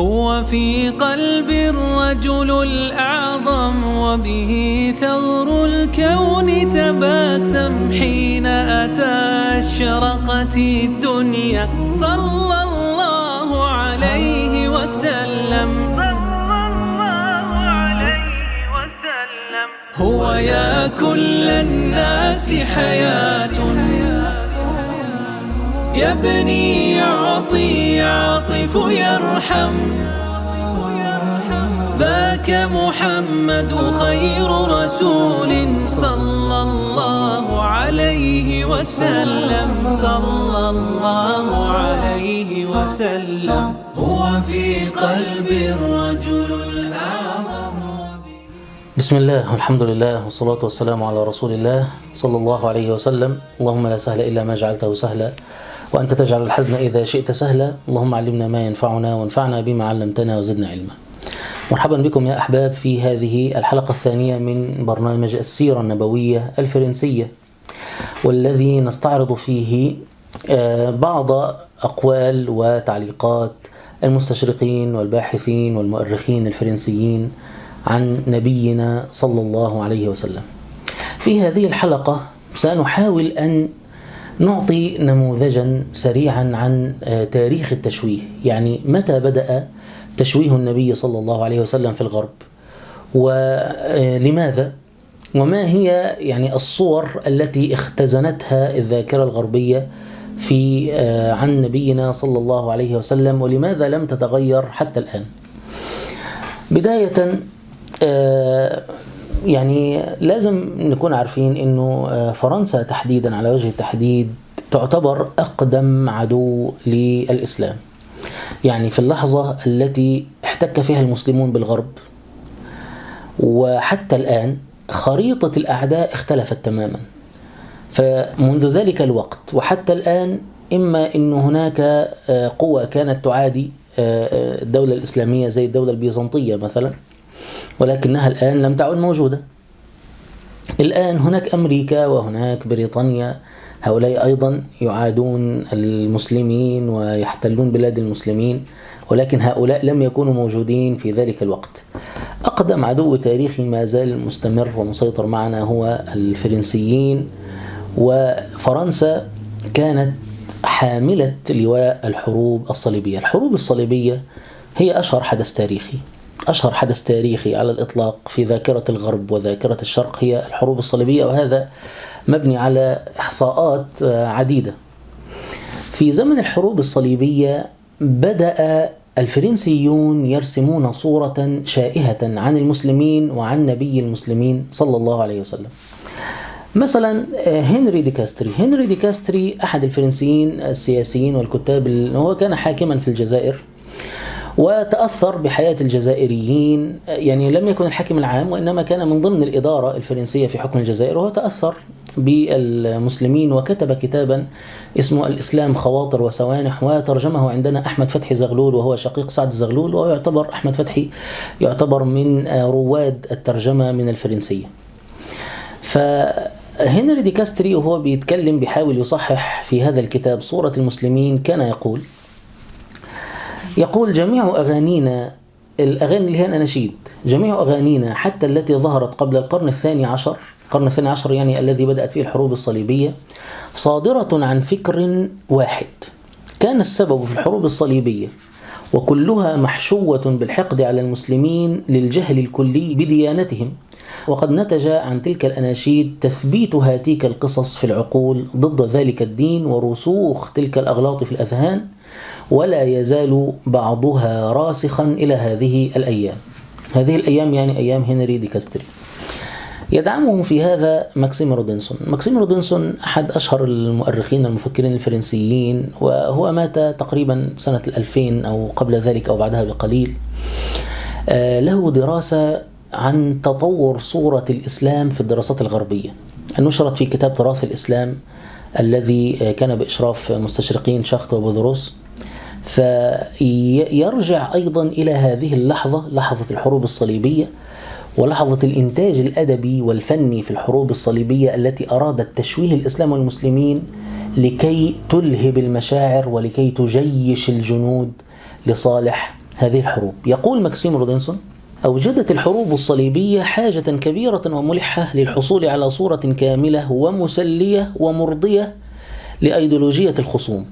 هو في قلب الرجل الأعظم وبه ثغر الكون تباسم حين أتى أشرقت الدنيا. صلى الله عليه وسلم. هو يا كل الناس حياة. يبني يعطي يعطف يرحم. ذاك محمد خير رسول صلى الله عليه وسلم. صلى الله عليه وسلم. هو في قلب الرجل الأعظم. بسم الله والحمد لله والصلاة والسلام على رسول الله صلى الله عليه وسلم. اللهم لا سهل إلا ما جعلته سهلا. وأنت تجعل الحزن إذا شئت سهلا اللهم علمنا ما ينفعنا وانفعنا بما علمتنا وزدنا علما مرحبا بكم يا أحباب في هذه الحلقة الثانية من برنامج السيرة النبوية الفرنسية والذي نستعرض فيه بعض أقوال وتعليقات المستشرقين والباحثين والمؤرخين الفرنسيين عن نبينا صلى الله عليه وسلم. في هذه الحلقة سنحاول أن نعطي نموذجا سريعا عن تاريخ التشويه، يعني متى بدأ تشويه النبي صلى الله عليه وسلم في الغرب؟ ولماذا؟ وما هي يعني الصور التي اختزنتها الذاكرة الغربية في عن نبينا صلى الله عليه وسلم ولماذا لم تتغير حتى الآن؟ بداية يعني لازم نكون عارفين إنه فرنسا تحديدا على وجه التحديد تعتبر أقدم عدو للإسلام. يعني في اللحظة التي احتك فيها المسلمون بالغرب وحتى الآن خريطة الأعداء اختلفت تماما. فمنذ ذلك الوقت وحتى الآن إما إن هناك قوى كانت تعادي الدولة الإسلامية زي الدولة البيزنطية مثلا ولكنها الآن لم تعد موجودة. الآن هناك أمريكا وهناك بريطانيا. هؤلاء أيضا يعادون المسلمين ويحتلون بلاد المسلمين ولكن هؤلاء لم يكونوا موجودين في ذلك الوقت. أقدم عدو تاريخي ما زال مستمر ومسيطر معنا هو الفرنسيين وفرنسا كانت حاملة لواء الحروب الصليبية. الحروب الصليبية هي أشهر حدث تاريخي. أشهر حدث تاريخي على الإطلاق في ذاكرة الغرب وذاكرة الشرق هي الحروب الصليبية وهذا مبني على إحصاءات عديدة. في زمن الحروب الصليبية بدأ الفرنسيون يرسمون صورة شائهة عن المسلمين وعن نبي المسلمين صلى الله عليه وسلم. مثلا هنري دي كاستري. هنري دي كاستري أحد الفرنسيين السياسيين والكتاب هو كان حاكما في الجزائر. وتأثر بحياة الجزائريين يعني لم يكن الحاكم العام وإنما كان من ضمن الإدارة الفرنسية في حكم الجزائر وهو تأثر بالمسلمين وكتب كتابا اسمه الإسلام خواطر وسوانح وترجمه عندنا أحمد فتحي زغلول وهو شقيق سعد زغلول وهو يعتبر أحمد فتحي يعتبر من رواد الترجمة من الفرنسية. فهنري دي كاستري وهو بيتكلم بيحاول يصحح في هذا الكتاب صورة المسلمين كان يقول يقول جميع أغانينا الأغاني اللي هي الأناشيد جميع أغانينا حتى التي ظهرت قبل القرن الثاني عشر القرن الثاني عشر يعني الذي بدأت فيه الحروب الصليبية صادرة عن فكر واحد. كان السبب في الحروب الصليبية وكلها محشوة بالحقد على المسلمين للجهل الكلي بديانتهم. وقد نتج عن تلك الأناشيد تثبيت هاتيك القصص في العقول ضد ذلك الدين ورسوخ تلك الأغلاط في الأذهان. ولا يزال بعضها راسخا إلى هذه الأيام. هذه الأيام يعني أيام هنري دي كاستري. يدعمه في هذا ماكسيم رودنسون ماكسيم رودنسون أحد أشهر المؤرخين المفكرين الفرنسيين وهو مات تقريبا سنة الألفين أو قبل ذلك أو بعدها بقليل. له دراسة عن تطور صورة الإسلام في الدراسات الغربية. نشرت في كتاب تراث الإسلام الذي كان بإشراف مستشرقين شخت وبودروس فيرجع أيضا إلى هذه اللحظة لحظة الحروب الصليبية ولحظة الإنتاج الأدبي والفني في الحروب الصليبية التي أرادت تشويه الإسلام والمسلمين لكي تلهب المشاعر ولكي تجيش الجنود لصالح هذه الحروب. يقول ماكسيم رودنسون أوجدت الحروب الصليبية حاجة كبيرة وملحة للحصول على صورة كاملة ومسلية ومرضية لأيديولوجية الخصوم.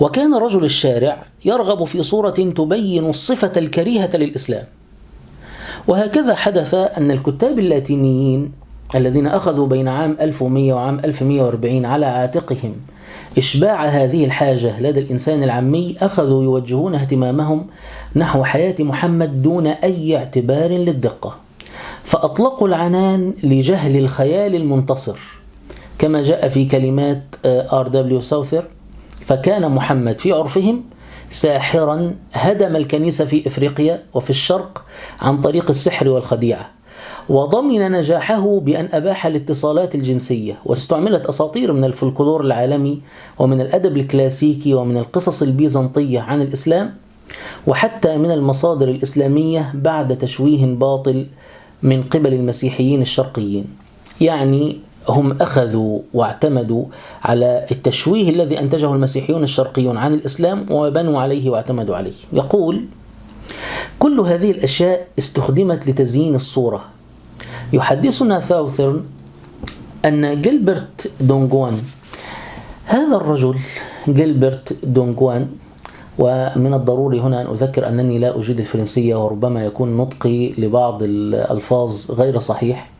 وكان رجل الشارع يرغب في صورة تبين الصفة الكريهة للإسلام. وهكذا حدث أن الكتاب اللاتينيين الذين أخذوا بين عام 1100 وعام 1140 على عاتقهم إشباع هذه الحاجة لدى الإنسان العامي أخذوا يوجهون اهتمامهم نحو حياة محمد دون أي اعتبار للدقة. فأطلقوا العنان لجهل الخيال المنتصر كما جاء في كلمات آر دبليو ساوثرن فكان محمد في عرفهم ساحرا هدم الكنيسة في إفريقيا وفي الشرق عن طريق السحر والخديعة وضمن نجاحه بأن أباح الاتصالات الجنسية واستعملت أساطير من الفلكلور العالمي ومن الأدب الكلاسيكي ومن القصص البيزنطية عن الإسلام وحتى من المصادر الإسلامية بعد تشويه باطل من قبل المسيحيين الشرقيين. يعني هم أخذوا واعتمدوا على التشويه الذي أنتجه المسيحيون الشرقيون عن الإسلام وبنوا عليه واعتمدوا عليه. يقول كل هذه الأشياء استخدمت لتزيين الصورة. يحدثنا ثاوثرن أن جيلبرت دونغوان هذا الرجل جيلبرت دونغوان ومن الضروري هنا أن أذكر أنني لا أجيد الفرنسية وربما يكون نطقي لبعض الألفاظ غير صحيح.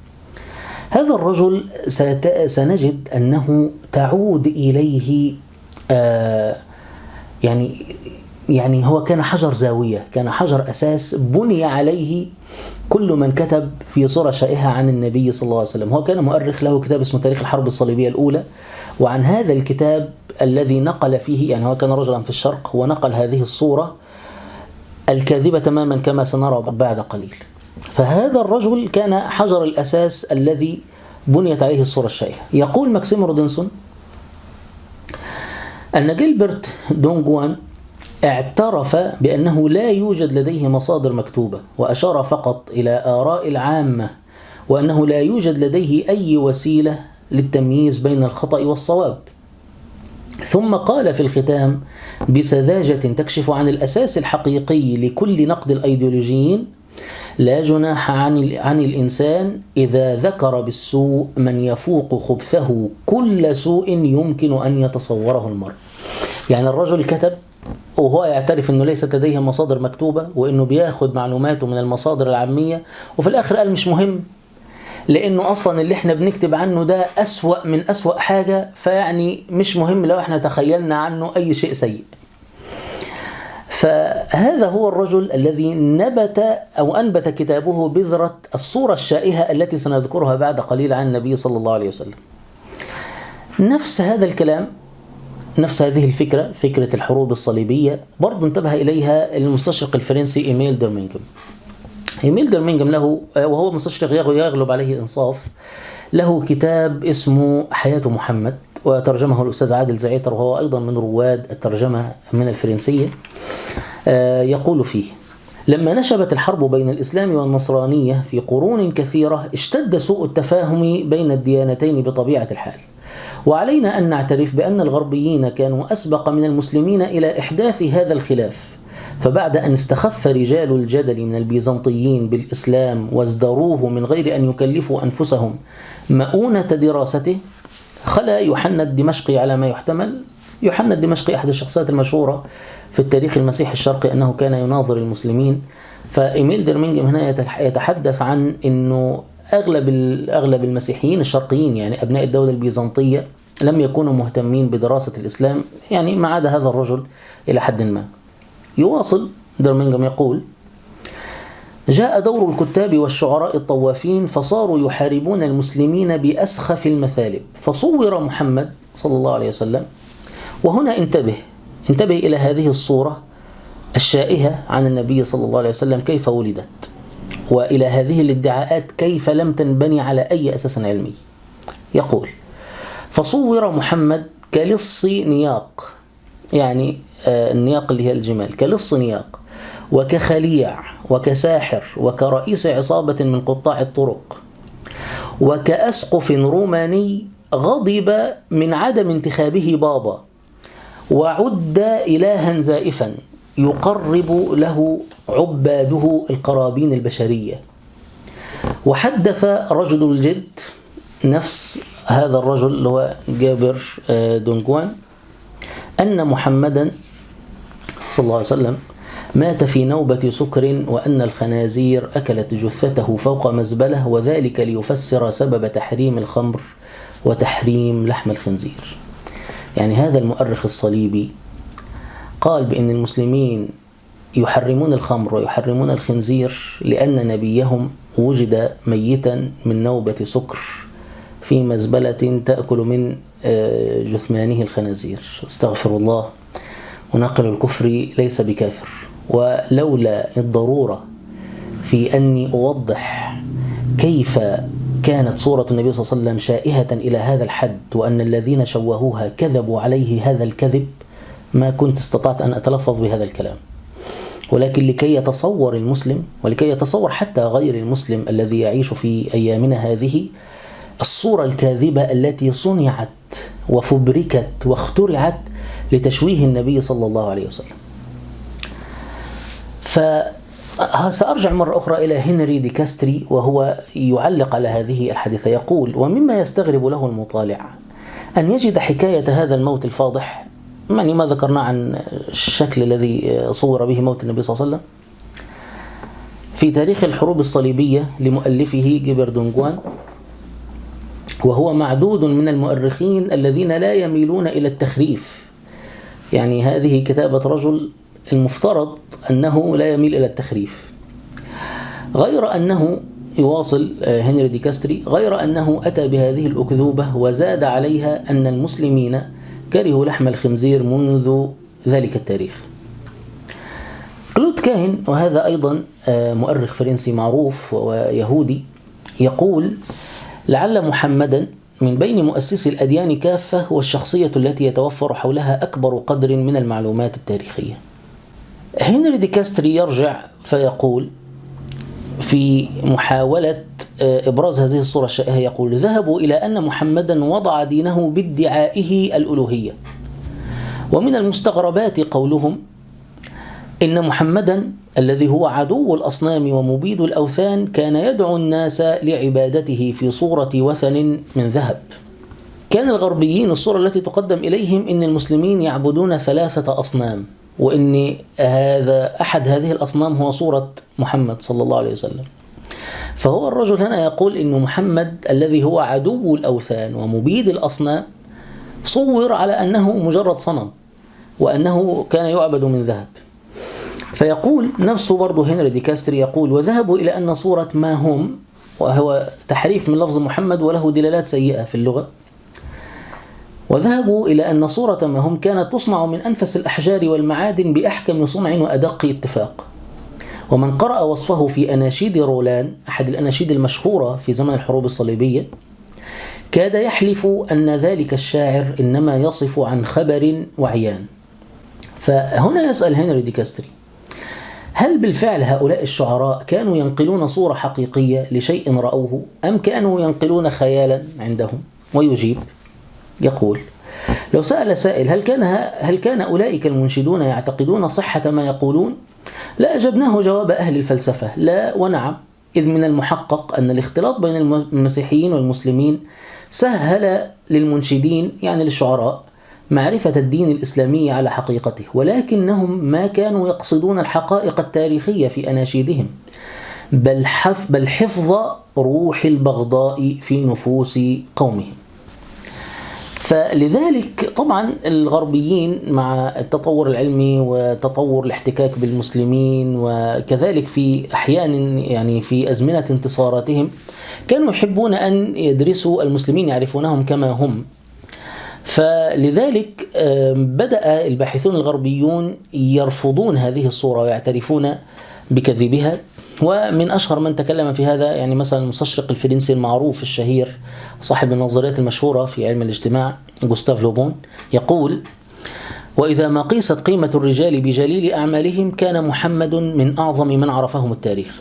هذا الرجل سنجد أنه تعود إليه آه يعني يعني هو كان حجر زاوية كان حجر أساس بني عليه كل من كتب في صورة شائهة عن النبي صلى الله عليه وسلم. هو كان مؤرخ له كتاب اسمه تاريخ الحرب الصليبية الأولى. وعن هذا الكتاب الذي نقل فيه يعني هو كان رجلا في الشرق ونقل هذه الصورة الكاذبة تماما كما سنرى بعد قليل. فهذا الرجل كان حجر الأساس الذي بنيت عليه الصورة الشائعة. يقول ماكسيم رودنسون أن جيلبرت دو نوجان اعترف بأنه لا يوجد لديه مصادر مكتوبة وأشار فقط إلى آراء العامة وأنه لا يوجد لديه أي وسيلة للتمييز بين الخطأ والصواب. ثم قال في الختام بسذاجة تكشف عن الأساس الحقيقي لكل نقد الأيديولوجيين لا جناح عن عن الإنسان إذا ذكر بالسوء من يفوق خبثه كل سوء يمكن أن يتصوره المرء. يعني الرجل كتب وهو يعترف إنه ليست لديه مصادر مكتوبة وإنه بياخد معلوماته من المصادر العامية وفي الآخر قال مش مهم لأنه أصلا اللي إحنا بنكتب عنه ده أسوأ من أسوأ حاجة فيعني مش مهم لو إحنا تخيلنا عنه أي شيء سيء. فهذا هو الرجل الذي نبت أو أنبت كتابه بذرة الصورة الشائهة التي سنذكرها بعد قليل عن النبي صلى الله عليه وسلم. نفس هذا الكلام نفس هذه الفكرة فكرة الحروب الصليبية برضه انتبه إليها المستشرق الفرنسي إيميل درمينغم. إيميل درمينغم له وهو مستشرق يغلب عليه إنصاف له كتاب اسمه حياة محمد وترجمه الأستاذ عادل زعيتر وهو أيضا من رواد الترجمة من الفرنسية. يقول فيه لما نشبت الحرب بين الإسلام والنصرانية في قرون كثيرة اشتد سوء التفاهم بين الديانتين بطبيعة الحال وعلينا أن نعترف بأن الغربيين كانوا أسبق من المسلمين إلى إحداث هذا الخلاف فبعد أن استخف رجال الجدل من البيزنطيين بالإسلام وازدروه من غير أن يكلفوا أنفسهم مؤونة دراسته خلا يوحنا الدمشقي على ما يحتمل. يوحنا الدمشقي أحد الشخصيات المشهورة في التاريخ المسيحي الشرقي أنه كان يناظر المسلمين. فإيميل درمينجم هنا يتحدث عن أنه أغلب أغلب المسيحيين الشرقيين يعني أبناء الدولة البيزنطية لم يكونوا مهتمين بدراسة الإسلام يعني ما عدا هذا الرجل إلى حد ما. يواصل درمينجم يقول جاء دور الكتاب والشعراء الطوافين فصاروا يحاربون المسلمين بأسخف المثالب. فصور محمد صلى الله عليه وسلم وهنا انتبه انتبه إلى هذه الصورة الشائهة عن النبي صلى الله عليه وسلم كيف ولدت وإلى هذه الادعاءات كيف لم تنبني على أي أساس علمي. يقول فصور محمد كلص نياق يعني النياق اللي هي الجمال كلص نياق. وكخليع وكساحر وكرئيس عصابة من قطاع الطرق وكأسقف روماني غضب من عدم انتخابه بابا وعد إلها زائفا يقرب له عباده القرابين البشرية. وحدث رجل الجد نفس هذا الرجل اللي هو جابر آه، دونجوان أن محمدا صلى الله عليه وسلم مات في نوبة سكر وأن الخنازير أكلت جثته فوق مزبلة وذلك ليفسر سبب تحريم الخمر وتحريم لحم الخنزير. يعني هذا المؤرخ الصليبي قال بأن المسلمين يحرمون الخمر ويحرمون الخنزير لأن نبيهم وجد ميتا من نوبة سكر في مزبلة تأكل من آه، جثمانه الخنازير. استغفر الله. ونقل الكفر ليس بكافر. ولولا الضرورة في أني أوضح كيف كانت صورة النبي صلى الله عليه وسلم شائهة إلى هذا الحد وأن الذين شوهوها كذبوا عليه هذا الكذب ما كنت استطعت أن أتلفظ بهذا الكلام. ولكن لكي يتصور المسلم ولكي يتصور حتى غير المسلم الذي يعيش في أيامنا هذه الصورة الكاذبة التي صنعت وفبركت واخترعت لتشويه النبي صلى الله عليه وسلم. فسأرجع مرة أخرى إلى هنري دي كاستري وهو يعلق على هذه الحادثة. يقول ومما يستغرب له المطالع أن يجد حكاية هذا الموت الفاضح. يعني ما ذكرنا عن الشكل الذي صور به موت النبي صلى الله عليه وسلم؟ في تاريخ الحروب الصليبية لمؤلفه جيبر دونجوان وهو معدود من المؤرخين الذين لا يميلون إلى التخريف. يعني هذه كتابة رجل المفترض أنه لا يميل إلى التخريف. غير أنه يواصل آه، هنري دي كاستري غير أنه أتى بهذه الأكذوبة وزاد عليها أن المسلمين كرهوا لحم الخنزير منذ ذلك التاريخ. كلود كاهن وهذا أيضا آه، مؤرخ فرنسي معروف ويهودي يقول لعل محمدا من بين مؤسسي الأديان كافة هو الشخصية التي يتوفر حولها أكبر قدر من المعلومات التاريخية هنري دي كاستري يرجع فيقول في محاولة آه، إبراز هذه الصورة الشائعة يقول ذهبوا إلى أن محمدا وضع دينه بادعائه الألوهية. ومن المستغربات قولهم إن محمدا الذي هو عدو الأصنام ومبيد الأوثان كان يدعو الناس لعبادته في صورة وثن من ذهب. كان الغربيين الصورة التي تقدم إليهم إن المسلمين يعبدون ثلاثة أصنام وإن هذا أحد هذه الأصنام هو صورة محمد صلى الله عليه وسلم. فهو الرجل هنا يقول إن محمد الذي هو عدو الأوثان ومبيد الأصنام صور على أنه مجرد صنم وأنه كان يعبد من ذهب. فيقول نفسه برضه هنري دي كاستري يقول وذهبوا إلى أن صورة ما هم وهو تحريف من لفظ محمد وله دلالات سيئة في اللغة. وذهبوا إلى أن صورة ما هم كانت تصنع من أنفس الأحجار والمعادن بأحكم صنع وأدق اتفاق. ومن قرأ وصفه في أناشيد رولان أحد الأناشيد المشهورة في زمن الحروب الصليبية كاد يحلف أن ذلك الشاعر إنما يصف عن خبر وعيان. فهنا يسأل هنري دي كاستري هل بالفعل هؤلاء الشعراء كانوا ينقلون صورة حقيقية لشيء رأوه أم كانوا ينقلون خيالا عندهم؟ ويجيب يقول لو سأل سائل هل كان هل كان أولئك المنشدون يعتقدون صحة ما يقولون؟ لا أجبناه جواب أهل الفلسفة لا ونعم إذ من المحقق أن الاختلاط بين المسيحيين والمسلمين سهل للمنشدين يعني للشعراء معرفة الدين الإسلامي على حقيقته ولكنهم ما كانوا يقصدون الحقائق التاريخية في أناشيدهم بل, بل حفظ روح البغضاء في نفوس قومهم فلذلك طبعا الغربيين مع التطور العلمي وتطور الاحتكاك بالمسلمين وكذلك في أحيان يعني في أزمنة انتصاراتهم كانوا يحبون أن يدرسوا المسلمين يعرفونهم كما هم. فلذلك بدأ الباحثون الغربيون يرفضون هذه الصورة ويعترفون بكذبها. ومن أشهر من تكلم في هذا يعني مثلا المستشرق الفرنسي المعروف الشهير صاحب النظريات المشهورة في علم الاجتماع جوستاف لوبون يقول وإذا ما قيست قيمة الرجال بجليل أعمالهم كان محمد من أعظم من عرفهم التاريخ.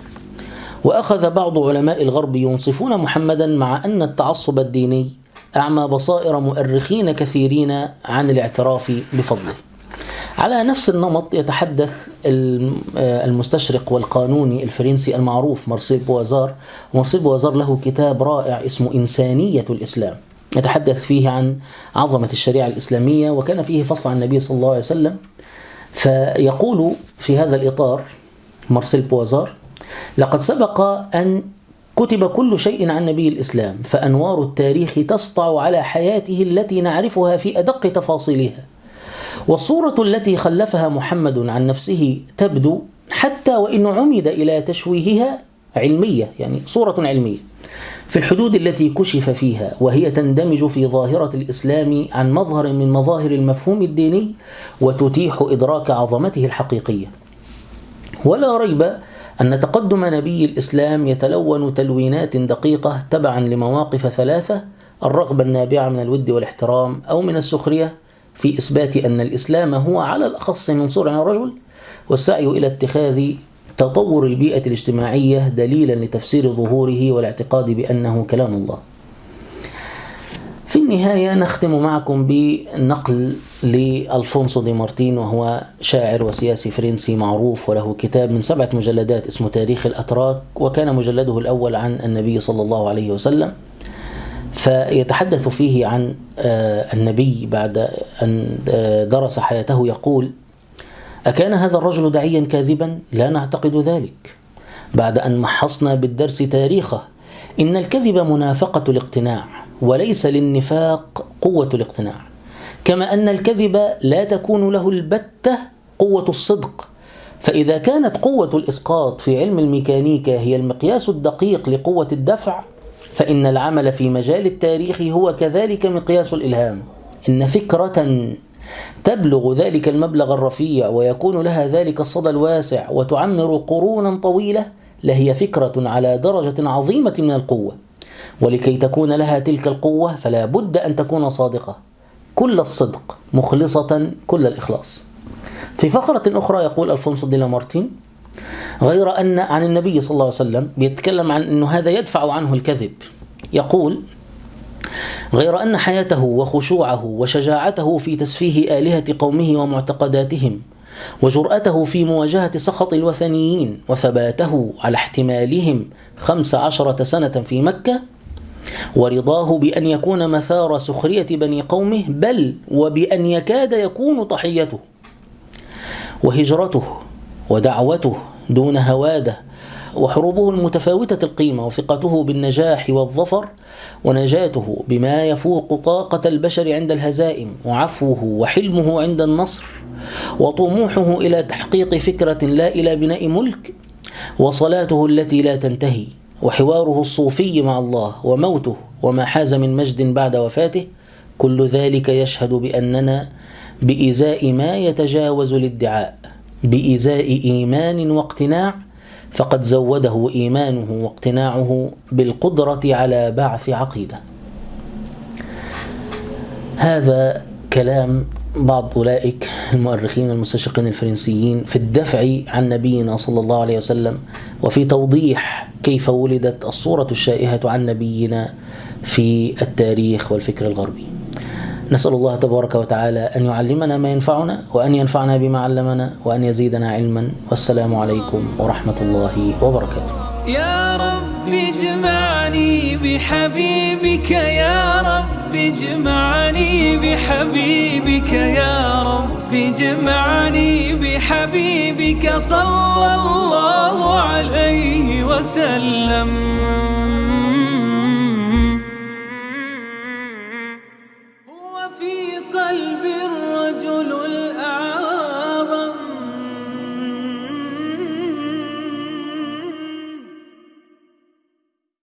وأخذ بعض علماء الغرب ينصفون محمدا مع أن التعصب الديني أعمى بصائر مؤرخين كثيرين عن الاعتراف بفضله. على نفس النمط يتحدث آه، المستشرق والقانوني الفرنسي المعروف مارسيل بوازار. ومارسيل بوازار له كتاب رائع اسمه إنسانية الإسلام. يتحدث فيه عن عظمة الشريعة الإسلامية وكان فيه فصل عن النبي صلى الله عليه وسلم. فيقول في هذا الإطار مارسيل بوازار لقد سبق أن كتب كل شيء عن نبي الإسلام فأنوار التاريخ تسطع على حياته التي نعرفها في أدق تفاصيلها. والصورة التي خلفها محمد عن نفسه تبدو حتى وإن عمد إلى تشويهها علمية يعني صورة علمية. في الحدود التي كشف فيها وهي تندمج في ظاهرة الإسلام عن مظهر من مظاهر المفهوم الديني وتتيح إدراك عظمته الحقيقية. ولا ريب أن تقدم نبي الإسلام يتلون تلوينات دقيقة تبعا لمواقف ثلاثة الرغبة النابعة من الود والاحترام أو من السخرية في إثبات أن الإسلام هو على الأخص منصور على الرجل والسعي إلى اتخاذ تطور البيئة الاجتماعية دليلا لتفسير ظهوره والاعتقاد بأنه كلام الله. في النهاية نختم معكم بنقل لألفونسو دي مارتين وهو شاعر وسياسي فرنسي معروف وله كتاب من سبعة مجلدات اسمه تاريخ الأتراك وكان مجلده الأول عن النبي صلى الله عليه وسلم. فيتحدث فيه عن آه، النبي بعد أن آه، درس حياته يقول أكان هذا الرجل داعيا كاذبا؟ لا نعتقد ذلك بعد أن محصنا بالدرس تاريخه إن الكذب منافقة الاقتناع وليس للنفاق قوة الاقتناع كما أن الكذب لا تكون له البتة قوة الصدق فإذا كانت قوة الإسقاط في علم الميكانيكا هي المقياس الدقيق لقوة الدفع فإن العمل في مجال التاريخ هو كذلك مقياس الإلهام. إن فكرة تبلغ ذلك المبلغ الرفيع ويكون لها ذلك الصدى الواسع وتعمر قرونا طويلة لهي فكرة على درجة عظيمة من القوة. ولكي تكون لها تلك القوة فلا بد أن تكون صادقة. كل الصدق مخلصة كل الإخلاص. في فقرة أخرى يقول ألفونسو دي لامارتين غير أن عن النبي صلى الله عليه وسلم بيتكلم عن أنه هذا يدفع عنه الكذب. يقول غير أن حياته وخشوعه وشجاعته في تسفيه آلهة قومه ومعتقداتهم وجرأته في مواجهة سخط الوثنيين وثباته على احتمالهم خمس عشرة سنة في مكة ورضاه بأن يكون مثار سخرية بني قومه بل وبأن يكاد يكون طحيته وهجرته. ودعوته دون هوادة وحروبه المتفاوتة القيمة وثقته بالنجاح والظفر ونجاته بما يفوق طاقة البشر عند الهزائم وعفوه وحلمه عند النصر وطموحه إلى تحقيق فكرة لا إلى بناء ملك وصلاته التي لا تنتهي وحواره الصوفي مع الله وموته وما حاز من مجد بعد وفاته كل ذلك يشهد بأننا بإزاء ما يتجاوز الادعاء. بإزاء إيمان واقتناع فقد زوده إيمانه واقتناعه بالقدرة على بعث عقيدة. هذا كلام بعض أولئك المؤرخين المستشرقين الفرنسيين في الدفع عن نبينا صلى الله عليه وسلم وفي توضيح كيف ولدت الصورة الشائهة عن نبينا في التاريخ والفكر الغربي. نسأل الله تبارك وتعالى أن يعلمنا ما ينفعنا وأن ينفعنا بما علمنا وأن يزيدنا علما. والسلام عليكم ورحمة الله وبركاته. يا رب اجمعني بحبيبك يا رب اجمعني بحبيبك يا رب اجمعني بحبيبك صلى الله عليه وسلم.